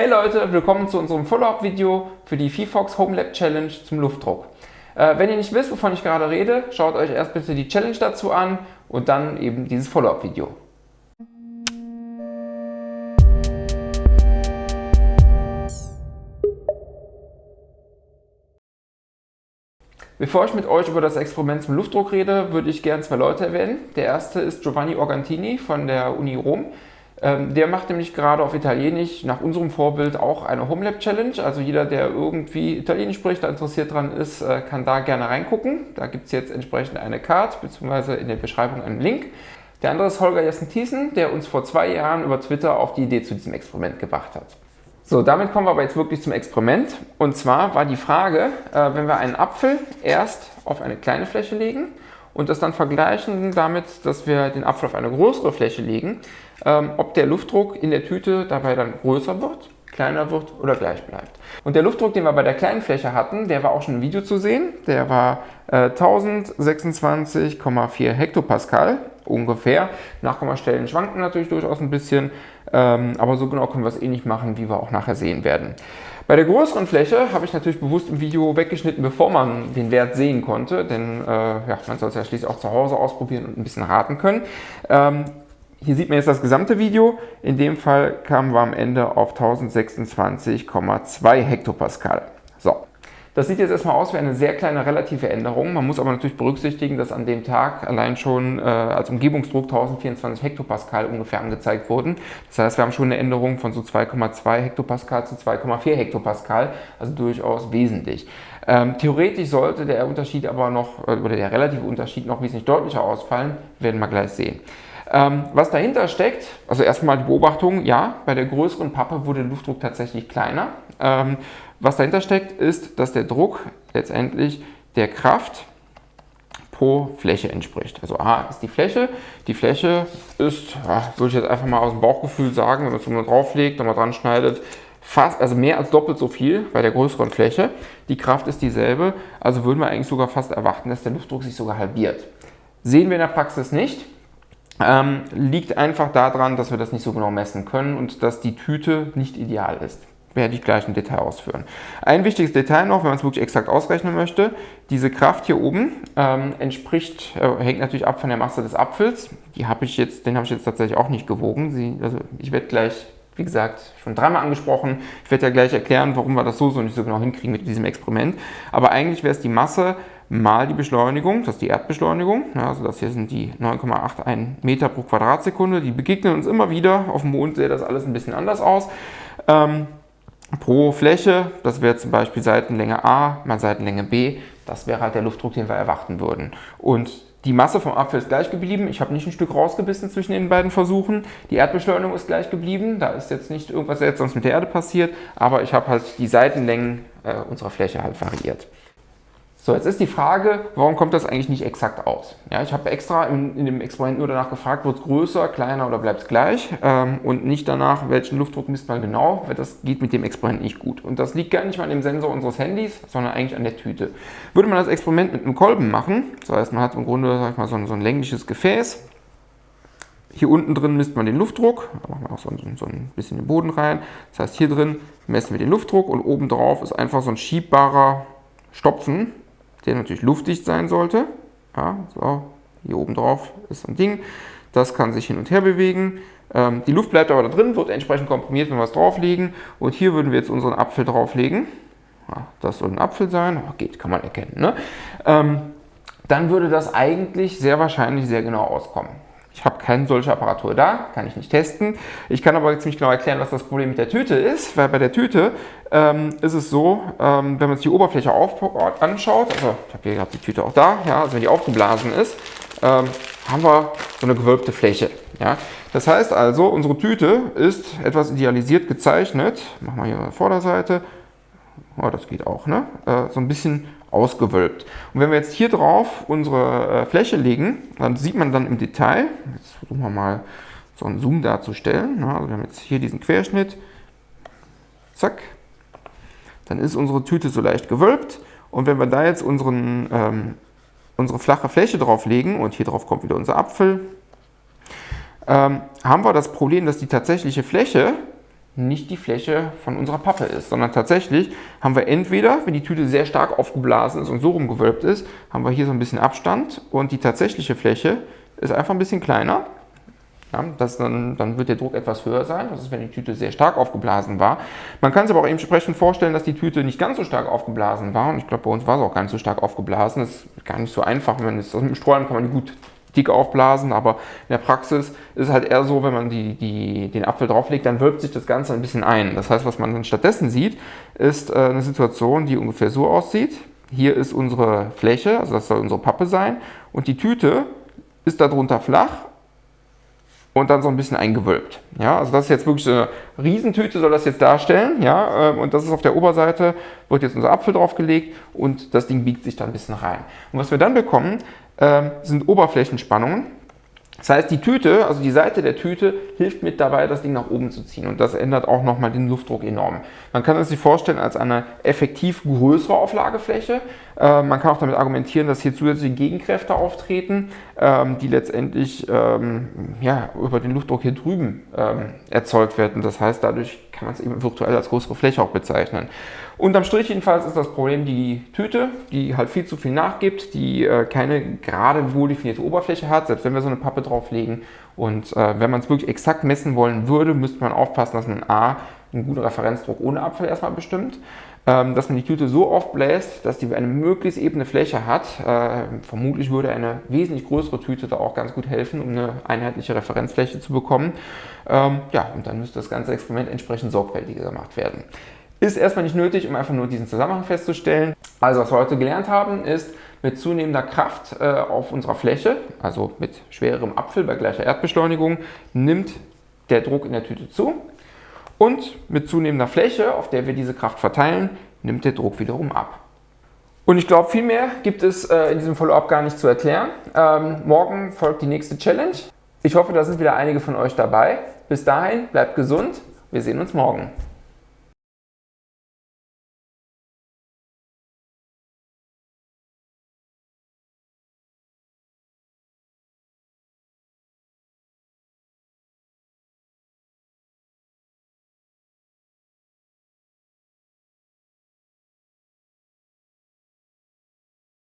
Hey Leute, willkommen zu unserem Follow-up-Video für die VFox Home Lab Challenge zum Luftdruck. Äh, wenn ihr nicht wisst, wovon ich gerade rede, schaut euch erst bitte die Challenge dazu an und dann eben dieses Follow-up-Video. Bevor ich mit euch über das Experiment zum Luftdruck rede, würde ich gerne zwei Leute erwähnen. Der erste ist Giovanni Organtini von der Uni Rom. Ähm, der macht nämlich gerade auf Italienisch nach unserem Vorbild auch eine Homelab Challenge. Also jeder, der irgendwie Italienisch spricht, da interessiert dran ist, äh, kann da gerne reingucken. Da gibt es jetzt entsprechend eine Card bzw. in der Beschreibung einen Link. Der andere ist Holger Jessen-Thiessen, der uns vor zwei Jahren über Twitter auf die Idee zu diesem Experiment gebracht hat. So, damit kommen wir aber jetzt wirklich zum Experiment. Und zwar war die Frage, äh, wenn wir einen Apfel erst auf eine kleine Fläche legen und das dann vergleichen damit, dass wir den Apfel auf eine größere Fläche legen, ähm, ob der Luftdruck in der Tüte dabei dann größer wird, kleiner wird oder gleich bleibt. Und der Luftdruck, den wir bei der kleinen Fläche hatten, der war auch schon im Video zu sehen. Der war äh, 1026,4 Hektopascal ungefähr. Nachkommastellen schwanken natürlich durchaus ein bisschen, ähm, aber so genau können wir es eh nicht machen, wie wir auch nachher sehen werden. Bei der größeren Fläche habe ich natürlich bewusst im Video weggeschnitten, bevor man den Wert sehen konnte, denn äh, ja, man soll es ja schließlich auch zu Hause ausprobieren und ein bisschen raten können. Ähm, hier sieht man jetzt das gesamte Video. In dem Fall kamen wir am Ende auf 1026,2 Hektopascal. So, das sieht jetzt erstmal aus wie eine sehr kleine relative Änderung. Man muss aber natürlich berücksichtigen, dass an dem Tag allein schon äh, als Umgebungsdruck 1024 Hektopascal ungefähr angezeigt wurden. Das heißt, wir haben schon eine Änderung von so 2,2 Hektopascal zu 2,4 Hektopascal, also durchaus wesentlich. Ähm, theoretisch sollte der Unterschied aber noch, äh, oder der relative Unterschied noch wesentlich deutlicher ausfallen, werden wir gleich sehen. Ähm, was dahinter steckt, also erstmal die Beobachtung, ja, bei der größeren Pappe wurde der Luftdruck tatsächlich kleiner. Ähm, was dahinter steckt, ist, dass der Druck letztendlich der Kraft pro Fläche entspricht. Also A ist die Fläche. Die Fläche ist, würde ich jetzt einfach mal aus dem Bauchgefühl sagen, wenn man es so drauflegt, nochmal dran schneidet, fast, also mehr als doppelt so viel bei der größeren Fläche. Die Kraft ist dieselbe, also würden wir eigentlich sogar fast erwarten, dass der Luftdruck sich sogar halbiert. Sehen wir in der Praxis nicht. Ähm, liegt einfach daran, dass wir das nicht so genau messen können und dass die Tüte nicht ideal ist werde ich gleich im Detail ausführen. Ein wichtiges Detail noch, wenn man es wirklich exakt ausrechnen möchte, diese Kraft hier oben ähm, entspricht, äh, hängt natürlich ab von der Masse des Apfels. Die habe ich jetzt, den habe ich jetzt tatsächlich auch nicht gewogen. Sie, also ich werde gleich, wie gesagt, schon dreimal angesprochen. Ich werde ja gleich erklären, warum wir das so so nicht so genau hinkriegen mit diesem Experiment. Aber eigentlich wäre es die Masse mal die Beschleunigung, das ist die Erdbeschleunigung, also das hier sind die 9,81 Meter pro Quadratsekunde, die begegnen uns immer wieder, auf dem Mond sähe das alles ein bisschen anders aus. Ähm, pro Fläche, das wäre zum Beispiel Seitenlänge A mal Seitenlänge B, das wäre halt der Luftdruck, den wir erwarten würden. Und die Masse vom Apfel ist gleich geblieben. Ich habe nicht ein Stück rausgebissen zwischen den beiden Versuchen. Die Erdbeschleunigung ist gleich geblieben. Da ist jetzt nicht irgendwas sonst mit der Erde passiert. Aber ich habe halt die Seitenlängen äh, unserer Fläche halt variiert. So, jetzt ist die Frage, warum kommt das eigentlich nicht exakt aus? Ja, ich habe extra in, in, dem Experiment nur danach gefragt, wird es größer, kleiner oder bleibt es gleich ähm, und nicht danach, welchen Luftdruck misst man genau, weil das geht mit dem Experiment nicht gut. Und das liegt gar nicht mal an dem Sensor unseres Handys, sondern eigentlich an der Tüte. Würde man das Experiment mit einem Kolben machen, das heißt, man hat im Grunde sag ich mal, so, ein, so ein längliches Gefäß, hier unten drin misst man den Luftdruck, da machen wir auch so ein, so ein bisschen den Boden rein, das heißt, hier drin messen wir den Luftdruck und oben drauf ist einfach so ein schiebbarer Stopfen, der natürlich luftdicht sein sollte. Ja, so, hier oben drauf ist ein Ding, das kann sich hin und her bewegen. Ähm, die Luft bleibt aber da drin, wird entsprechend komprimiert, wenn wir es drauflegen. Und hier würden wir jetzt unseren Apfel drauflegen. Ja, das soll ein Apfel sein, aber geht, kann man erkennen. Ne? Ähm, dann würde das eigentlich sehr wahrscheinlich sehr genau auskommen. Keine solche Apparatur da, kann ich nicht testen. Ich kann aber ziemlich genau erklären, was das Problem mit der Tüte ist, weil bei der Tüte ähm, ist es so, ähm, wenn man sich die Oberfläche auf, anschaut, also ich habe hier gerade die Tüte auch da, ja, also wenn die aufgeblasen ist, ähm, haben wir so eine gewölbte Fläche. Ja. Das heißt also, unsere Tüte ist etwas idealisiert gezeichnet, machen wir hier mal Vorderseite, oh, das geht auch, ne? Äh, so ein bisschen ausgewölbt. Und wenn wir jetzt hier drauf unsere äh, Fläche legen, dann sieht man dann im Detail, jetzt versuchen wir mal so einen Zoom darzustellen, ne? also wir haben jetzt hier diesen Querschnitt, zack, dann ist unsere Tüte so leicht gewölbt und wenn wir da jetzt unseren, ähm, unsere flache Fläche drauf legen und hier drauf kommt wieder unser Apfel, ähm, haben wir das Problem, dass die tatsächliche Fläche nicht die Fläche von unserer Pappe ist, sondern tatsächlich haben wir entweder, wenn die Tüte sehr stark aufgeblasen ist und so rumgewölbt ist, haben wir hier so ein bisschen Abstand und die tatsächliche Fläche ist einfach ein bisschen kleiner. Ja, das dann, dann wird der Druck etwas höher sein, das ist, wenn die Tüte sehr stark aufgeblasen war. Man kann sich aber auch entsprechend vorstellen, dass die Tüte nicht ganz so stark aufgeblasen war und ich glaube, bei uns war sie auch gar nicht so stark aufgeblasen. Das ist gar nicht so einfach, wenn man es aus dem Strohhalm kann man die gut dick aufblasen, aber in der Praxis ist es halt eher so, wenn man die, die, den Apfel drauflegt, dann wölbt sich das Ganze ein bisschen ein. Das heißt, was man dann stattdessen sieht, ist äh, eine Situation, die ungefähr so aussieht. Hier ist unsere Fläche, also das soll unsere Pappe sein und die Tüte ist darunter flach und dann so ein bisschen eingewölbt. Ja, also das ist jetzt wirklich so eine Riesentüte, soll das jetzt darstellen. Ja, ähm, und das ist auf der Oberseite, wird jetzt unser Apfel draufgelegt und das Ding biegt sich da ein bisschen rein. Und was wir dann bekommen, ähm, sind Oberflächenspannungen. Das heißt, die Tüte, also die Seite der Tüte, hilft mit dabei, das Ding nach oben zu ziehen. Und das ändert auch nochmal den Luftdruck enorm. Man kann es sich vorstellen als eine effektiv größere Auflagefläche. Äh, man kann auch damit argumentieren, dass hier zusätzliche Gegenkräfte auftreten, ähm, die letztendlich ähm, ja, über den Luftdruck hier drüben ähm, erzeugt werden. Das heißt, dadurch kann man es eben virtuell als größere Fläche auch bezeichnen. Unterm Strich jedenfalls ist das Problem die Tüte, die halt viel zu viel nachgibt, die äh, keine gerade wohl definierte Oberfläche hat, selbst wenn wir so eine Pappe drauflegen. Und äh, wenn man es wirklich exakt messen wollen würde, müsste man aufpassen, dass man A, einen guten Referenzdruck ohne Apfel erstmal bestimmt, ähm, dass man die Tüte so oft bläst, dass die eine möglichst ebene Fläche hat. Äh, vermutlich würde eine wesentlich größere Tüte da auch ganz gut helfen, um eine einheitliche Referenzfläche zu bekommen. Ähm, ja, und dann müsste das ganze Experiment entsprechend sorgfältiger gemacht werden. Ist erstmal nicht nötig, um einfach nur diesen Zusammenhang festzustellen. Also was wir heute gelernt haben, ist, mit zunehmender Kraft äh, auf unserer Fläche, also mit schwererem Apfel bei gleicher Erdbeschleunigung, nimmt der Druck in der Tüte zu. Und mit zunehmender Fläche, auf der wir diese Kraft verteilen, nimmt der Druck wiederum ab. Und ich glaube, viel mehr gibt es äh, in diesem Follow-up gar nicht zu erklären. Ähm, morgen folgt die nächste Challenge. Ich hoffe, da sind wieder einige von euch dabei. Bis dahin, bleibt gesund. Wir sehen uns morgen.